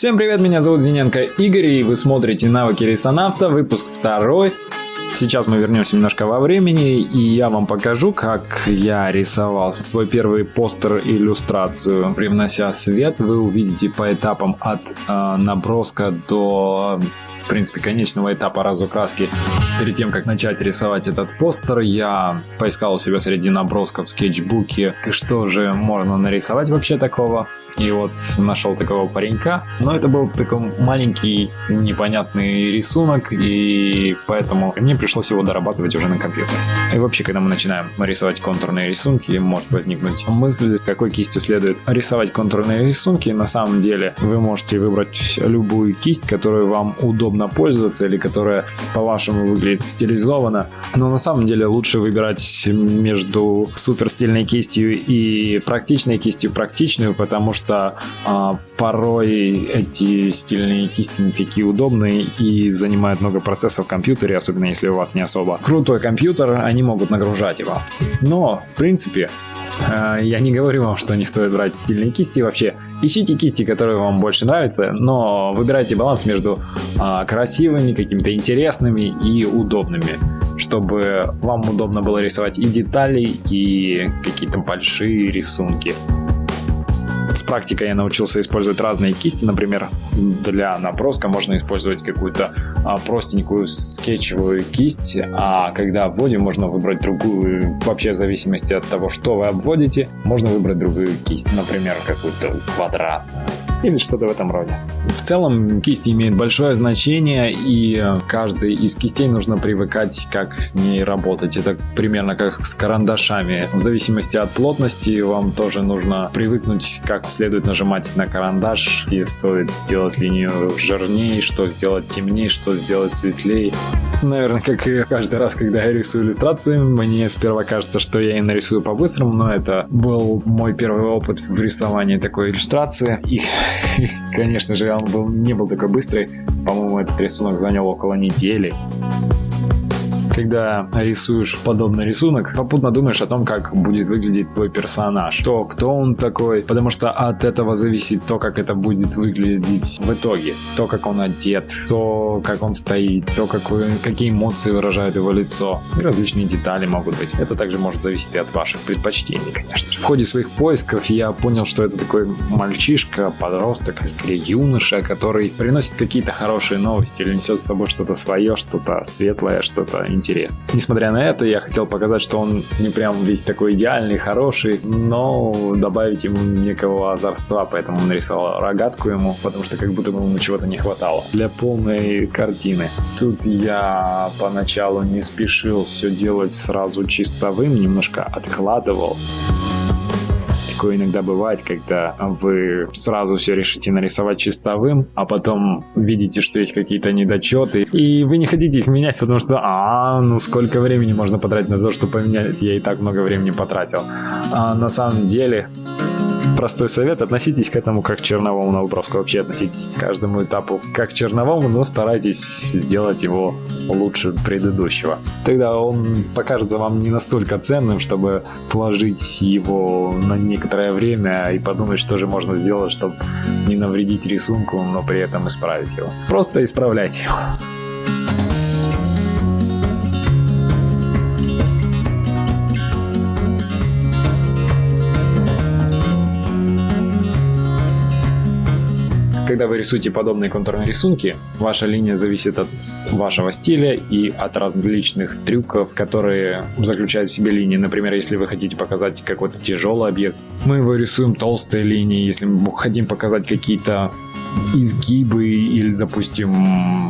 Всем привет, меня зовут Зиненко Игорь, и вы смотрите навыки рисонавта, выпуск второй. Сейчас мы вернемся немножко во времени, и я вам покажу, как я рисовал свой первый постер иллюстрацию. Привнося свет, вы увидите по этапам от э, наброска до принципе, конечного этапа разукраски. Перед тем, как начать рисовать этот постер, я поискал у себя среди набросков в скетчбуке, что же можно нарисовать вообще такого. И вот нашел такого паренька. Но это был такой маленький непонятный рисунок, и поэтому мне пришлось его дорабатывать уже на компьютере. И вообще, когда мы начинаем рисовать контурные рисунки, может возникнуть мысль, какой кистью следует рисовать контурные рисунки. На самом деле, вы можете выбрать любую кисть, которую вам удобно пользоваться, или которая по-вашему выглядит стилизованно. Но на самом деле лучше выбирать между супер стильной кистью и практичной кистью практичную, потому что а, порой эти стильные кисти не такие удобные и занимают много процессов в компьютере, особенно если у вас не особо крутой компьютер, они могут нагружать его. Но, в принципе, а, я не говорю вам, что не стоит брать стильные кисти. Вообще, ищите кисти, которые вам больше нравятся, но выбирайте баланс между а, красивыми, какими-то интересными и удобными чтобы вам удобно было рисовать и детали, и какие-то большие рисунки. С практикой я научился использовать разные кисти, например, для наброска можно использовать какую-то а, простенькую скетчевую кисть, а когда обводим, можно выбрать другую, вообще в зависимости от того, что вы обводите, можно выбрать другую кисть, например, какую-то квадратную или что-то в этом роде. В целом кисти имеют большое значение и каждой из кистей нужно привыкать, как с ней работать. Это примерно как с карандашами. В зависимости от плотности вам тоже нужно привыкнуть, как следует нажимать на карандаш, где стоит сделать линию жирнее, что сделать темнее, что сделать светлее. Наверное, как и каждый раз, когда я рисую иллюстрации, мне сперва кажется, что я и нарисую по-быстрому, но это был мой первый опыт в рисовании такой иллюстрации. И Конечно же, он был, не был такой быстрый. По-моему, этот рисунок занял около недели когда рисуешь подобный рисунок, попутно думаешь о том, как будет выглядеть твой персонаж, то кто он такой, потому что от этого зависит то, как это будет выглядеть в итоге, то, как он одет, то, как он стоит, то, какой, какие эмоции выражает его лицо, и различные детали могут быть. Это также может зависеть и от ваших предпочтений, конечно же. В ходе своих поисков я понял, что это такой мальчишка, подросток, скорее юноша, который приносит какие-то хорошие новости или несет с собой что-то свое, что-то светлое, что-то интересно. Несмотря на это, я хотел показать, что он не прям весь такой идеальный, хороший, но добавить ему некого озорства, поэтому нарисовал рогатку ему, потому что как будто бы ему чего-то не хватало для полной картины. Тут я поначалу не спешил все делать сразу чистовым, немножко откладывал такое иногда бывает, когда вы сразу все решите нарисовать чистовым, а потом видите, что есть какие-то недочеты, и вы не хотите их менять, потому что, а, ну сколько времени можно потратить на то, чтобы поменять, я и так много времени потратил. А на самом деле, простой совет, относитесь к этому как к черновому наброску. Вообще относитесь к каждому этапу как к черновому, но старайтесь сделать его лучше предыдущего. Тогда он покажется вам не настолько ценным, чтобы положить его на некоторое время и подумать, что же можно сделать, чтобы не навредить рисунку, но при этом исправить его. Просто исправляйте его. Когда вы рисуете подобные контурные рисунки, ваша линия зависит от вашего стиля и от различных трюков, которые заключают в себе линии. Например, если вы хотите показать какой-то тяжелый объект, мы его рисуем толстой линией. Если мы хотим показать какие-то изгибы или, допустим,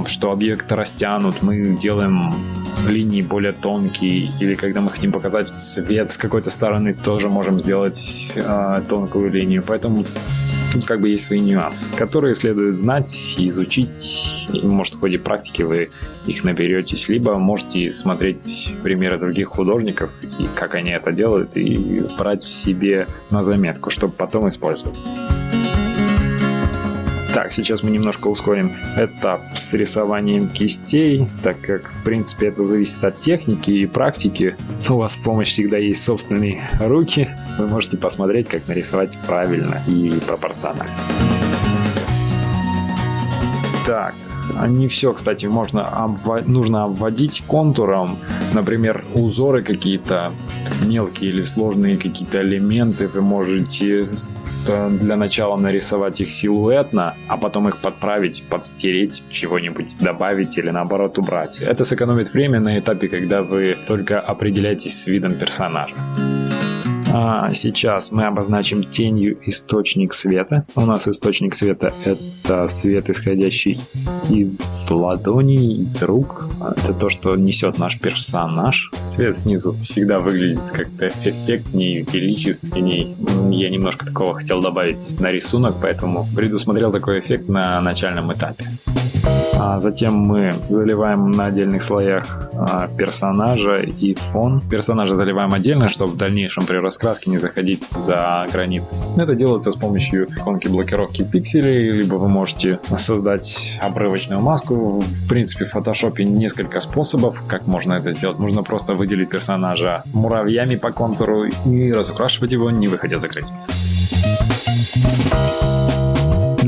что объект растянут, мы делаем линии более тонкие, или когда мы хотим показать цвет с какой-то стороны, тоже можем сделать э, тонкую линию. Поэтому Тут как бы есть свои нюансы, которые следует знать, изучить. И, может, в ходе практики вы их наберетесь, либо можете смотреть примеры других художников и как они это делают, и брать в себе на заметку, чтобы потом использовать. Так, сейчас мы немножко ускорим этап с рисованием кистей, так как, в принципе, это зависит от техники и практики. У вас в помощь всегда есть собственные руки. Вы можете посмотреть, как нарисовать правильно и пропорционально. Так, не все, кстати, можно обва- нужно обводить контуром. Например, узоры какие-то мелкие или сложные какие-то элементы вы можете для начала нарисовать их силуэтно, а потом их подправить, подстереть, чего-нибудь добавить или наоборот убрать. Это сэкономит время на этапе, когда вы только определяетесь с видом персонажа. А сейчас мы обозначим тенью источник света. У нас источник света это свет, исходящий из ладоней, из рук. Это то, что несет наш персонаж. Свет снизу всегда выглядит как-то эффектнее, величественней. Я немножко такого хотел добавить на рисунок, поэтому предусмотрел такой эффект на начальном этапе. А затем мы заливаем на отдельных слоях а, персонажа и фон. Персонажа заливаем отдельно, чтобы в дальнейшем при раскраске не заходить за границы. Это делается с помощью иконки блокировки пикселей, либо вы можете создать обрывочную маску. В принципе, в фотошопе несколько способов, как можно это сделать. Можно просто выделить персонажа муравьями по контуру и разукрашивать его, не выходя за границы.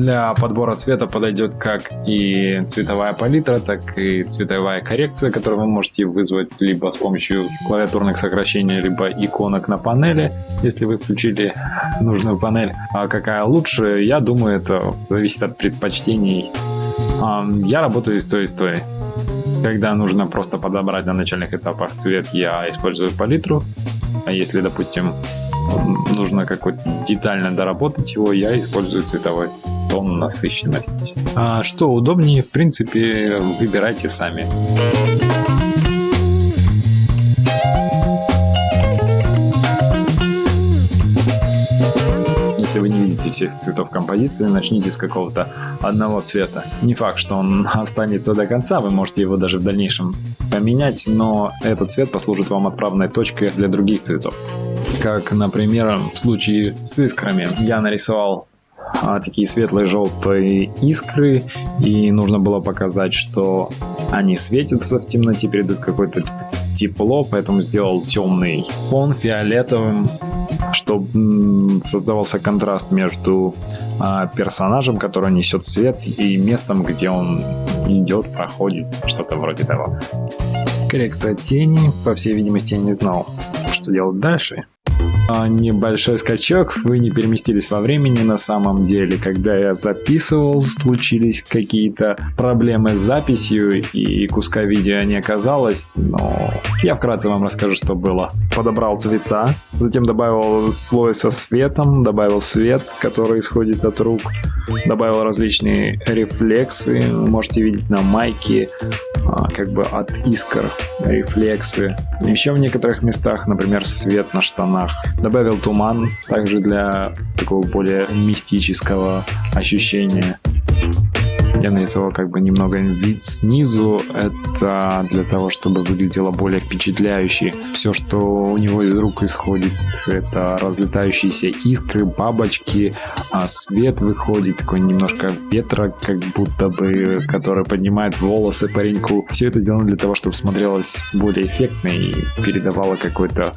Для подбора цвета подойдет как и цветовая палитра, так и цветовая коррекция, которую вы можете вызвать либо с помощью клавиатурных сокращений, либо иконок на панели, если вы включили нужную панель. А какая лучше, я думаю, это зависит от предпочтений. Я работаю и с той, и с той. Когда нужно просто подобрать на начальных этапах цвет, я использую палитру. А если, допустим, нужно какой-то детально доработать его, я использую цветовой тон, насыщенность. А что удобнее, в принципе, выбирайте сами. если вы не видите всех цветов композиции, начните с какого-то одного цвета. Не факт, что он останется до конца, вы можете его даже в дальнейшем поменять, но этот цвет послужит вам отправной точкой для других цветов. Как, например, в случае с искрами. Я нарисовал а, такие светлые желтые искры, и нужно было показать, что они светятся в темноте, передают какое-то тепло, поэтому сделал темный фон фиолетовым, чтобы создавался контраст между а, персонажем, который несет свет, и местом, где он идет, проходит, что-то вроде того. Коррекция тени, по всей видимости, я не знал, что делать дальше. А, небольшой скачок, вы не переместились во времени на самом деле. Когда я записывал, случились какие-то проблемы с записью и куска видео не оказалось, но я вкратце вам расскажу, что было. Подобрал цвета, затем добавил слой со светом, добавил свет, который исходит от рук, добавил различные рефлексы, можете видеть на майке, а, как бы от искр рефлексы. Еще в некоторых местах, например, свет на штанах. Добавил туман, также для такого более мистического ощущения. Я нарисовал как бы немного вид снизу. Это для того, чтобы выглядело более впечатляюще. Все, что у него из рук исходит, это разлетающиеся искры, бабочки, а свет выходит, такой немножко ветра, как будто бы, который поднимает волосы пареньку. Все это сделано для того, чтобы смотрелось более эффектно и передавало какое-то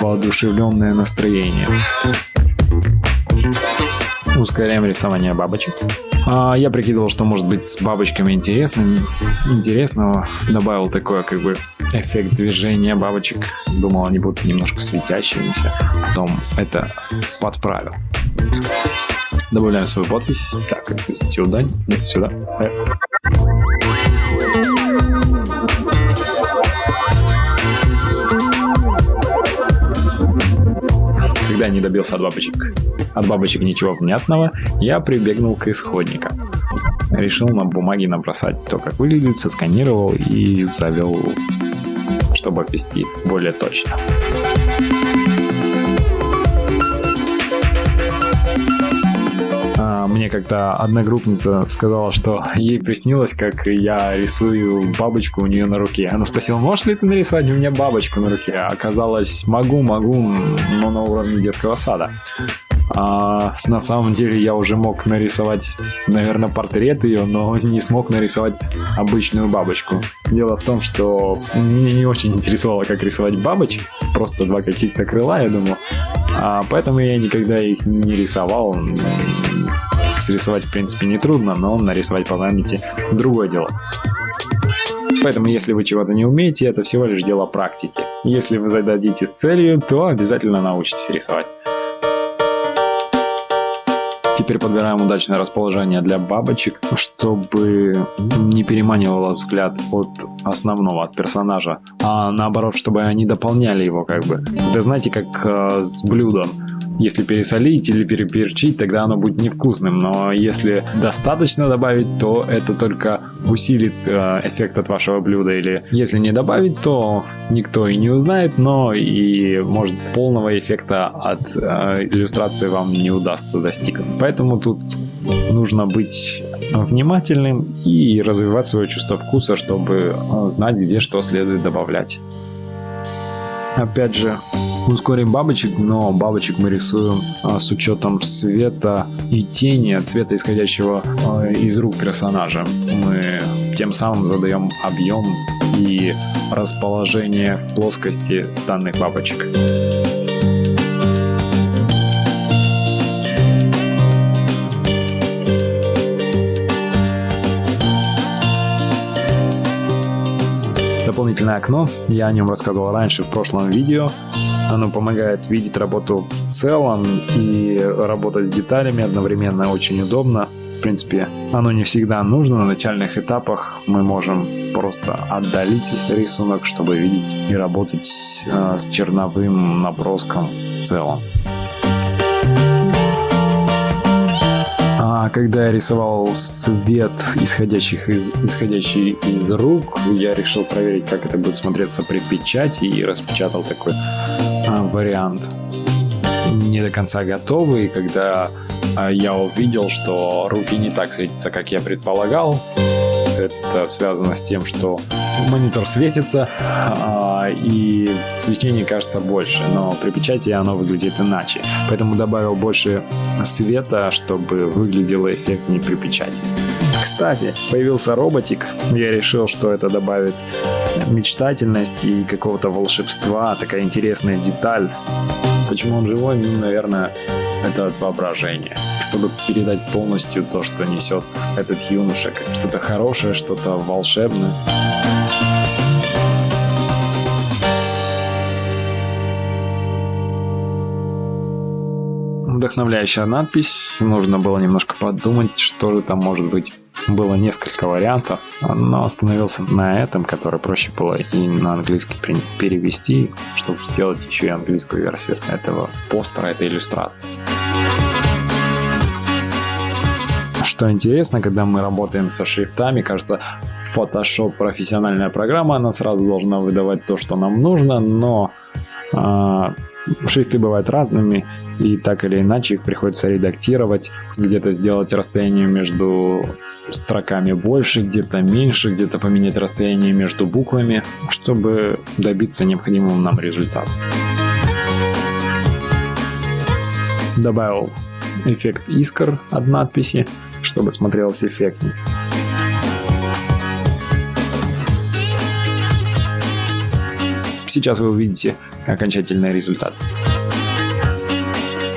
воодушевленное настроение. Ускоряем рисование бабочек. А, я прикидывал, что может быть с бабочками интересно, интересного. Добавил такой как бы эффект движения бабочек. Думал, они будут немножко светящимися. Потом это подправил. Добавляем свою подпись. Так, сюда. Нет, сюда. Э. Когда не добился от бабочек от бабочек ничего внятного, я прибегнул к исходникам. Решил на бумаге набросать то, как выглядит, сосканировал и завел, чтобы ввести более точно. А, мне как-то одногруппница сказала, что ей приснилось, как я рисую бабочку у нее на руке. Она спросила, можешь ли ты нарисовать у меня бабочку на руке? Оказалось, могу, могу, но на уровне детского сада. А, на самом деле я уже мог нарисовать, наверное, портрет ее, но не смог нарисовать обычную бабочку. Дело в том, что меня не очень интересовало, как рисовать бабочек, просто два каких-то крыла, я думал. А, поэтому я никогда их не рисовал. Срисовать в принципе не трудно, но нарисовать по памяти другое дело. Поэтому, если вы чего-то не умеете, это всего лишь дело практики. Если вы зададите с целью, то обязательно научитесь рисовать. Теперь подбираем удачное расположение для бабочек, чтобы не переманивало взгляд от основного, от персонажа, а наоборот, чтобы они дополняли его как бы. Вы знаете, как э, с блюдом. Если пересолить или переперчить, тогда оно будет невкусным, но если достаточно добавить, то это только усилит э, эффект от вашего блюда, или если не добавить, то никто и не узнает, но и может полного эффекта от э, иллюстрации вам не удастся достигнуть. Поэтому тут нужно быть внимательным и развивать свое чувство вкуса, чтобы э, знать, где что следует добавлять. Опять же, ускорим бабочек, но бабочек мы рисуем а, с учетом света и тени, цвета исходящего а, из рук персонажа. Мы тем самым задаем объем и расположение плоскости данных бабочек. Дополнительное окно, я о нем рассказывал раньше в прошлом видео. Оно помогает видеть работу в целом и работать с деталями одновременно очень удобно. В принципе, оно не всегда нужно. На начальных этапах мы можем просто отдалить рисунок, чтобы видеть и работать э, с черновым наброском в целом. А когда я рисовал свет, исходящих из, исходящий из рук, я решил проверить, как это будет смотреться при печати и распечатал такой а, вариант. Не до конца готовый, когда а, я увидел, что руки не так светятся, как я предполагал. Это связано с тем, что монитор светится, а, и свечение кажется больше, но при печати оно выглядит иначе. Поэтому добавил больше света, чтобы выглядело эффектнее при печати. Кстати, появился роботик. Я решил, что это добавит мечтательности и какого-то волшебства, такая интересная деталь. Почему он живой? Ну, наверное, это от воображения. Чтобы передать полностью то, что несет этот юноша, как что-то хорошее, что-то волшебное. Вдохновляющая надпись. Нужно было немножко подумать, что же там может быть. Было несколько вариантов, но остановился на этом, который проще было и на английский перевести, чтобы сделать еще и английскую версию этого постера, этой иллюстрации. Что интересно, когда мы работаем со шрифтами, кажется, Photoshop профессиональная программа, она сразу должна выдавать то, что нам нужно, но э, шрифты бывают разными, и так или иначе их приходится редактировать, где-то сделать расстояние между строками больше, где-то меньше, где-то поменять расстояние между буквами, чтобы добиться необходимого нам результата. Добавил эффект искр от надписи, чтобы смотрелось эффектнее. Сейчас вы увидите окончательный результат.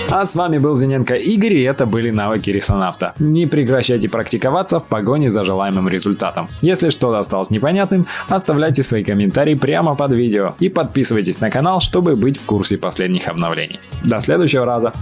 А с вами был Зиненко Игорь, и это были навыки рисонавта. Не прекращайте практиковаться в погоне за желаемым результатом. Если что-то осталось непонятным, оставляйте свои комментарии прямо под видео и подписывайтесь на канал, чтобы быть в курсе последних обновлений. До следующего раза!